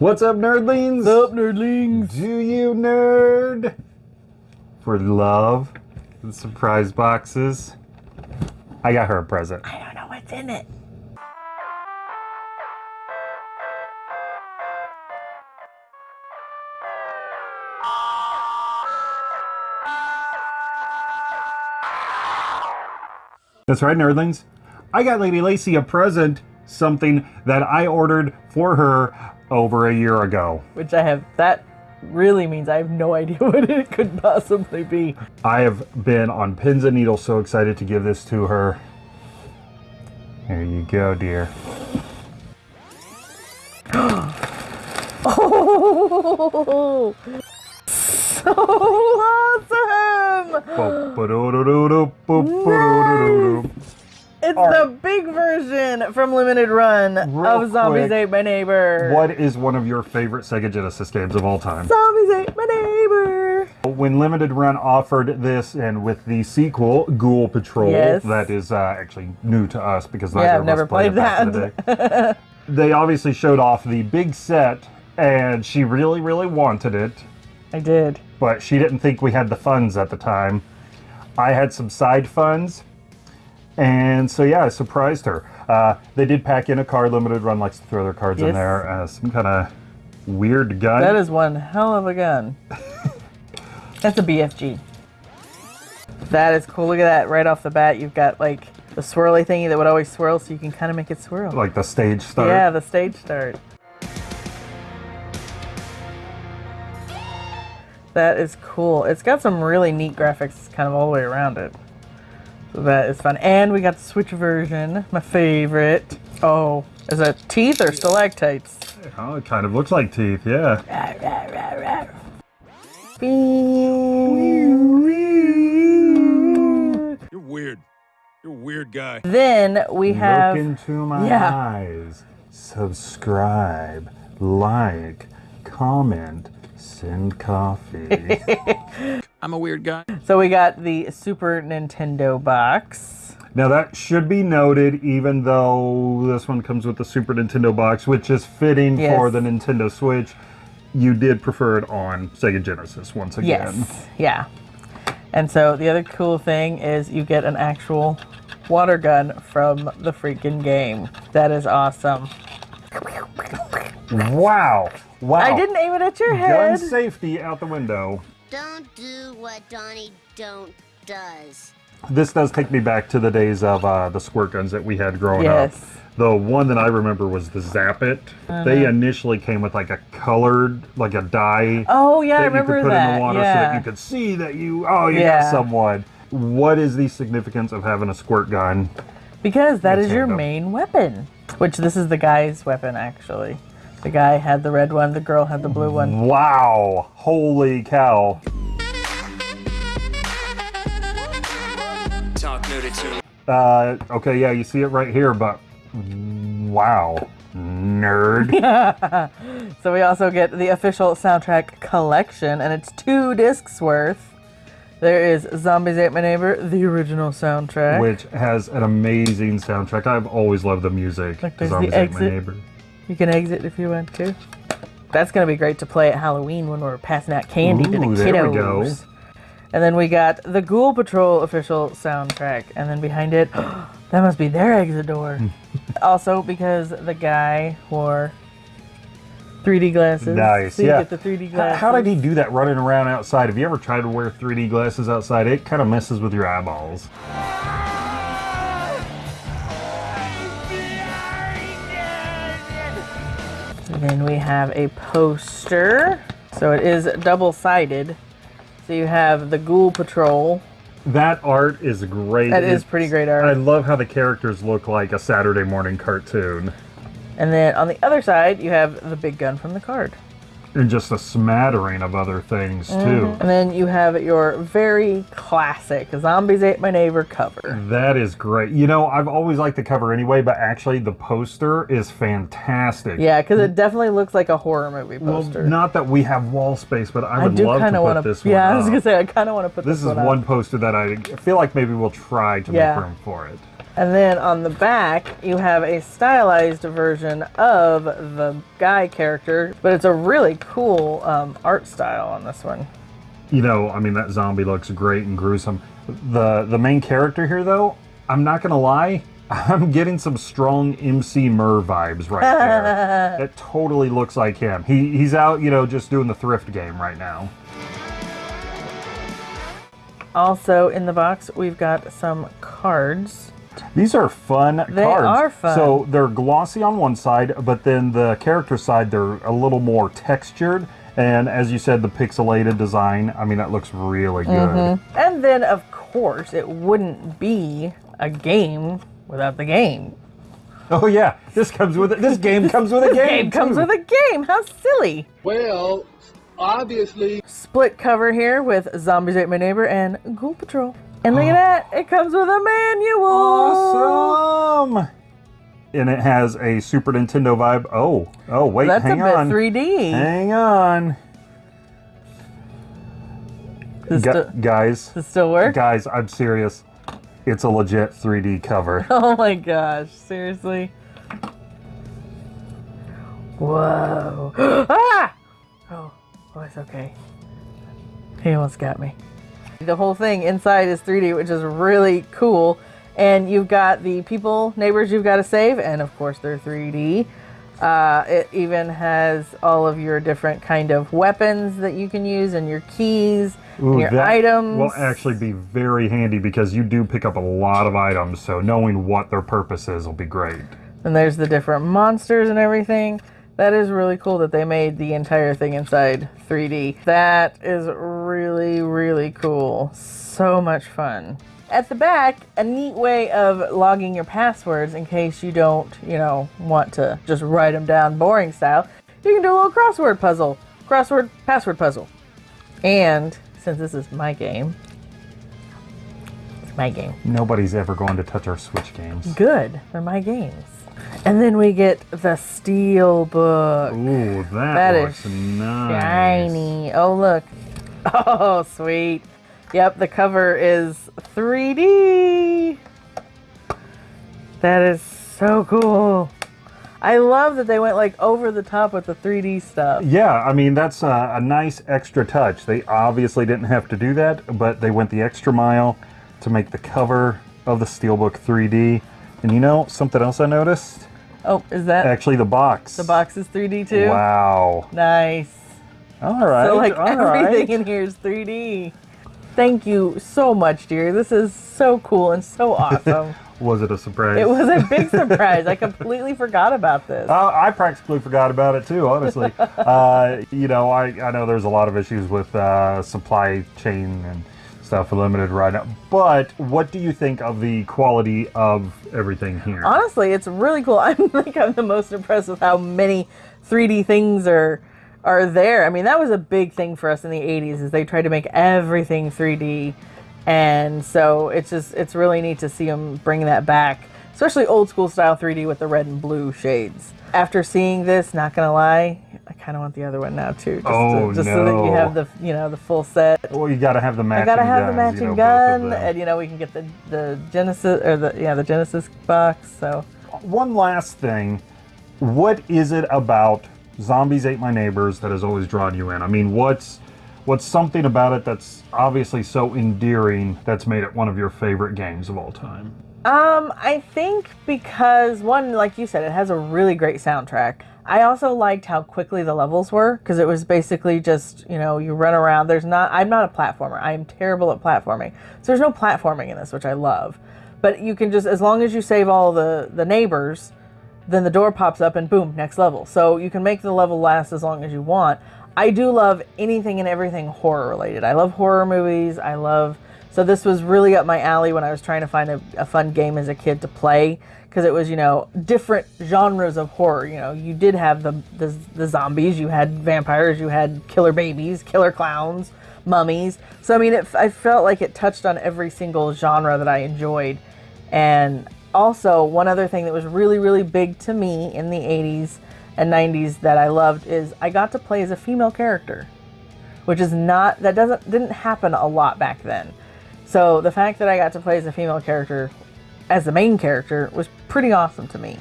What's up, nerdlings? What's up, nerdlings? Do you nerd for love and surprise boxes? I got her a present. I don't know what's in it. That's right, nerdlings. I got Lady Lacy a present, something that I ordered for her over a year ago. Which I have, that really means I have no idea what it could possibly be. I have been on pins and needles so excited to give this to her. Here you go, dear. Oh, so awesome! It's All the big version from Limited Run Real of Zombies quick, Ate My Neighbor. What is one of your favorite Sega Genesis games of all time? Zombies Ate My Neighbor. When Limited Run offered this, and with the sequel, Ghoul Patrol, Yes. that is uh, actually new to us because neither Yeah, I've of never us played, played in the they obviously showed off the big set, and she really, really wanted it, I did. but she didn't think we had the funds at the time. I had some side funds, and so yeah, I surprised her. Uh, they did pack in a card. Limited Run likes to throw their cards in there. Uh, some kind of weird gun. That is one hell of a gun. That's a BFG. That is cool. Look at that right off the bat. You've got like the swirly thingy that would always swirl, so you can kind of make it swirl. like the stage start. Yeah, the stage start. That is cool. It's got some really neat graphics kind of all the way around it. So that is fun. And we got the Switch version, my favorite. Oh, is that teeth or stalactites? Oh, it kind of looks like teeth. Yeah. You're weird. You're a weird guy. Then we have Look into my yeah. eyes. Subscribe, like, comment, send coffee. I'm a weird guy. so we got the Super Nintendo box. now that should be noted, even though this one comes with the Super Nintendo box, which is fitting Yes. for the Nintendo Switch. You did prefer it on Sega Genesis once again. Yes. Yeah. And so the other cool thing is you get an actual water gun from the freaking game. That is awesome. Wow! Wow! I didn't aim it at your head. Gun head. safety out the window. Don't do what Donnie don't does. This does take me back to the days of uh, the squirt guns that we had growing up. The one that I remember was the Zap It. They Uh-huh. initially came with like a colored, like a dye Oh yeah, I that you could put that. in the water so that you could see that you, oh, you Yeah. got someone. What is the significance of having a squirt gun? Because that is your Nintendo. main weapon. Which this is the guy's weapon actually. The guy had the red one, the girl had the blue one. Wow! Holy cow! Talk nerded. Uh, okay, yeah, you see it right here, but wow, nerd. So we also get the official soundtrack collection, and it's two discs worth. There is Zombies Ate My Neighbor, the original soundtrack. which has an amazing soundtrack. I've always loved the music. Like, to there's the Zombies Ate My. Neighbor. You can exit if you want to. That's gonna be great to play at Halloween when we're passing out candy to the kiddos. there we go. And then we got the Ghoul Patrol official soundtrack, and then behind it, that must be their exit door. also, because the guy wore 3D glasses. Nice, so you yeah. get the 3D How, glasses. how did he do that running around outside? Have you ever tried to wear 3D glasses outside? It kind of messes with your eyeballs. And then we have a poster. So it is double sided. So you have the Ghoul Patrol. That art is great. That is pretty great art. I love how the characters look like a Saturday morning cartoon. And then on the other side, you have the big gun from the card. And just a smattering of other things, mm-hmm. too. And then you have your very classic Zombies Ate My Neighbor cover. That is great. You know, I've always liked the cover anyway, but actually the poster is fantastic. Yeah, because it definitely looks like a horror movie Well, poster. not that we have wall space, but I I would do love to of put want this one Yeah, I was gonna say I kind of want to put This one. this, is one, one up. poster that I feel like maybe we'll try to Yeah. make room for it. And then on the back, you have a stylized version of the guy character, but it's a really cool um, art style on this one. You know, I mean, that zombie looks great and gruesome. The the main character here, though, I'm not gonna lie, I'm getting some strong MC Mur vibes right there. that totally looks like him. He he's out, you know, just doing the thrift game right now. Also in the box, we've got some cards. These are fun They cards. are fun. So they're glossy on one side, but then the character side, they're a little more textured. And as you said, the pixelated design, I mean, that looks really good. Mm-hmm. And then, of course, it wouldn't be a game without the game. Oh yeah, this comes with it. This game comes with a game. Game comes too. with a game. How silly! Well, obviously. Split cover here with Zombies Ate My Neighbor and Ghoul Patrol. And look at that, it comes with a manual. Awesome. And it has a Super Nintendo vibe. Oh, oh, wait, That's hang a bit on. 3D. Hang on. Gu- guys, does it still work? guys, I'm serious. It's a legit 3D cover. Oh my gosh, seriously? Whoa. ah! Oh, oh, it's okay. He almost got me. The whole thing inside is 3D, which is really cool. And you've got the people, neighbors you've got to save, and of course they're 3D. Uh, it even has all of your different kind of weapons that you can use, and your keys, and your that items. will actually be very handy because you do pick up a lot of items, so knowing what their purpose is will be great. And there's the different monsters and everything. That is really cool that they made the entire thing inside 3D. That is really, really cool. So much fun. At the back, a neat way of logging your passwords in case you don't, you know, want to just write them down boring style. You can do a little crossword puzzle, crossword password puzzle. And since this is my game, it's my game. Nobody's ever going to touch our Switch games. Good. They're my games. And then we get the steel book. Ooh, that, That is looks nice. Shiny. Oh, look. Oh, sweet. Yep, the cover is 3D. That is so cool. I love that they went like over the top with the 3D stuff. Yeah, I mean, that's a, a nice extra touch. They obviously didn't have to do that, but they went the extra mile to make the cover of the Steelbook 3D. And you know, something else I noticed? Oh, is that Actually, the box. the box is 3D too? Wow. Nice. All right. So like everything right. in here is 3D. Thank you so much, dear. This is so cool and so awesome. Was it a surprise? it was a big surprise. I completely forgot about this. Uh, I practically forgot about it too, honestly. uh, you know, I, I know there's a lot of issues with uh, supply chain and stuff limited right now. But what do you think of the quality of everything here? Honestly, it's really cool. I think I'm the most impressed with how many 3D things are are there. I mean, that was a big thing for us in the 80s is they tried to make everything 3D. And so it's just it's really neat to see them bring that back, especially old school style 3D with the red and blue shades. After seeing this, not gonna lie, I kind of want the other one now too, just, Oh, to, just so that you have the you know the full set. well, you got to have the matching. I gotta have the matching you know, gun, and you know we can get the the Genesis or the yeah the Genesis box. So One last thing. What is it about Zombies Ate My Neighbors that has always drawn you in? I mean, what's what's something about it that's obviously so endearing that's made it one of your favorite games of all time? Um, I think because one, like you said, it has a really great soundtrack. I also liked how quickly the levels were because it was basically just you know you run around. There's not. I'm not a platformer. I am terrible at platforming. So there's no platforming in this, which I love. But you can just as long as you save all the the neighbors, then the door pops up and boom, next level. So you can make the level last as long as you want. I do love anything and everything horror related. I love horror movies. I love so this was really up my alley when I was trying to find a, a fun game as a kid to play because it was you know different genres of horror. You know you did have the, the the zombies, you had vampires, you had killer babies, killer clowns, mummies. So I mean, it, I felt like it touched on every single genre that I enjoyed. And also, one other thing that was really, really big to me in the 80s and 90s that I loved is I got to play as a female character, which is not that doesn't didn't happen a lot back then. So the fact that I got to play as a female character as the main character was pretty awesome to me.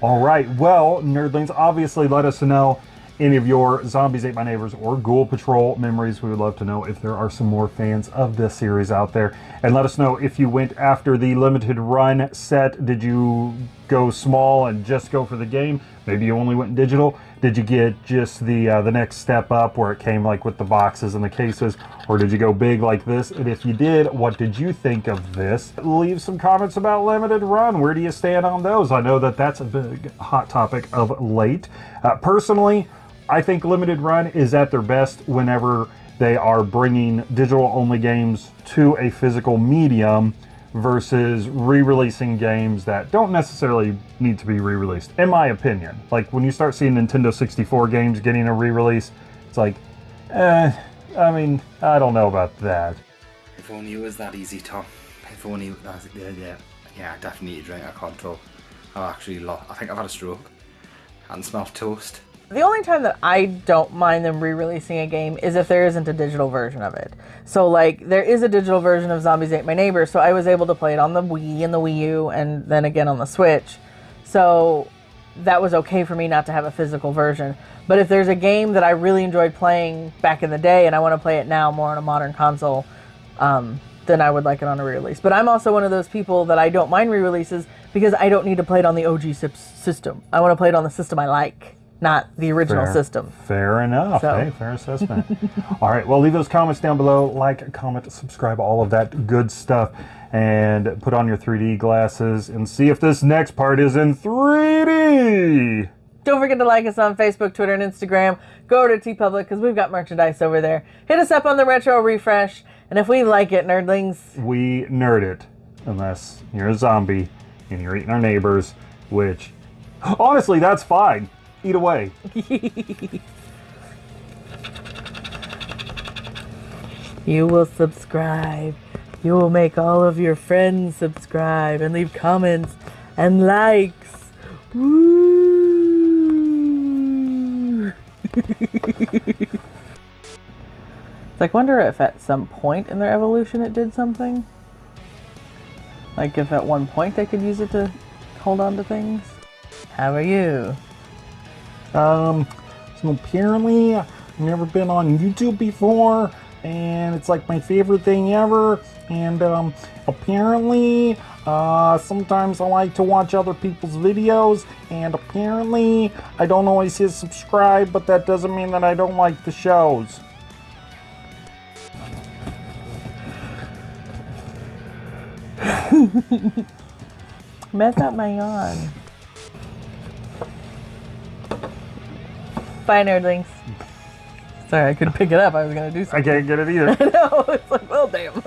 All right. Well, nerdlings, obviously let us know any of your Zombies Ate My Neighbors or Ghoul Patrol memories. We would love to know if there are some more fans of this series out there. And let us know if you went after the limited run set. Did you go small and just go for the game? Maybe you only went digital. Did you get just the uh, the next step up where it came like with the boxes and the cases, or did you go big like this? And if you did, what did you think of this? Leave some comments about limited run. Where do you stand on those? I know that that's a big hot topic of late. Uh, personally, I think limited run is at their best whenever they are bringing digital only games to a physical medium versus re-releasing games that don't necessarily need to be re-released in my opinion like when you start seeing nintendo 64 games getting a re-release it's like eh i mean i don't know about that If only it was that easy, Tom. If only was, yeah, yeah, yeah, I definitely need a control. I've actually lost, I think I've had a stroke. And smelled toast. The only time that I don't mind them re-releasing a game is if there isn't a digital version of it. So like there is a digital version of Zombies Ate My Neighbor, so I was able to play it on the Wii and the Wii U and then again on the Switch. So that was okay for me not to have a physical version. But if there's a game that I really enjoyed playing back in the day and I want to play it now more on a modern console, um, then I would like it on a re-release. But I'm also one of those people that I don't mind re-releases because I don't need to play it on the OG system. I want to play it on the system I like, not the original Fair. system. Fair enough. So- Hey, fair assessment. all right. Well, leave those comments down below. Like, comment, subscribe, all of that good stuff. And put on your 3D glasses and see if this next part is in 3D. Don't forget to like us on Facebook, Twitter, and Instagram. Go over to TeePublic because we've got merchandise over there. Hit us up on the Retro Refresh. And if we like it, nerdlings, We nerd it. Unless you're a zombie and you're eating our neighbors, which, honestly, that's fine. Eat away. you will subscribe. You will make all of your friends subscribe and leave comments and likes. Woo! like, wonder if at some point in their evolution it did something. Like, if at one point they could use it to hold on to things. How are you? Um, so apparently, I've never been on YouTube before, and it's like my favorite thing ever. And um, apparently, uh, sometimes I like to watch other people's videos, and apparently, I don't always hit subscribe, but that doesn't mean that I don't like the shows. Mess up my yawn. Bye, nerdlings. Sorry, I couldn't pick it up. I was gonna do something. I can't get it either. no, it's like, well, damn.